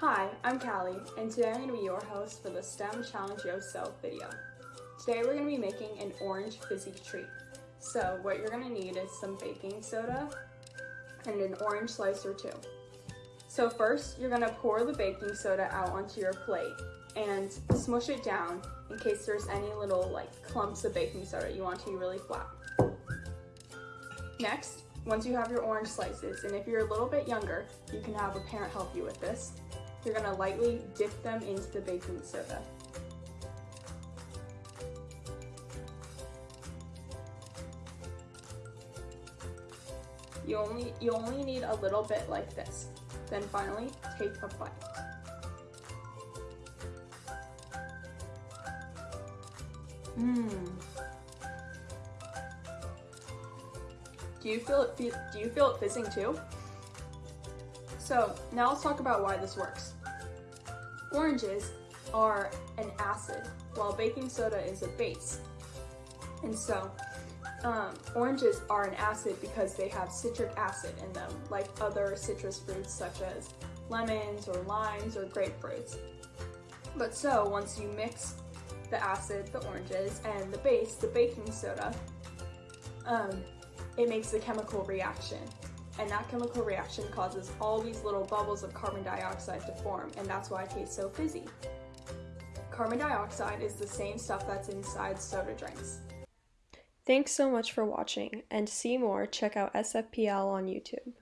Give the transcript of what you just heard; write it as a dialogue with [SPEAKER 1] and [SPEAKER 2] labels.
[SPEAKER 1] Hi, I'm Callie, and today I'm going to be your host for the STEM Challenge Yourself video. Today we're going to be making an orange fizzy treat. So what you're going to need is some baking soda and an orange slice or two. So first, you're going to pour the baking soda out onto your plate and smush it down in case there's any little like clumps of baking soda you want to be really flat. Next, once you have your orange slices, and if you're a little bit younger, you can have a parent help you with this, you're gonna lightly dip them into the baking soda. You only, you only need a little bit like this. Then finally, take a bite. Mmm. Do you feel it, do you feel it fizzing too? So now let's talk about why this works. Oranges are an acid, while baking soda is a base. And so um, oranges are an acid because they have citric acid in them, like other citrus fruits such as lemons or limes or grapefruits. But so once you mix the acid, the oranges, and the base, the baking soda, um, it makes a chemical reaction. And that chemical reaction causes all these little bubbles of carbon dioxide to form, and that's why it tastes so fizzy. Carbon dioxide is the same stuff that's inside soda drinks.
[SPEAKER 2] Thanks so much for watching, and to see more, check out SFPL on YouTube.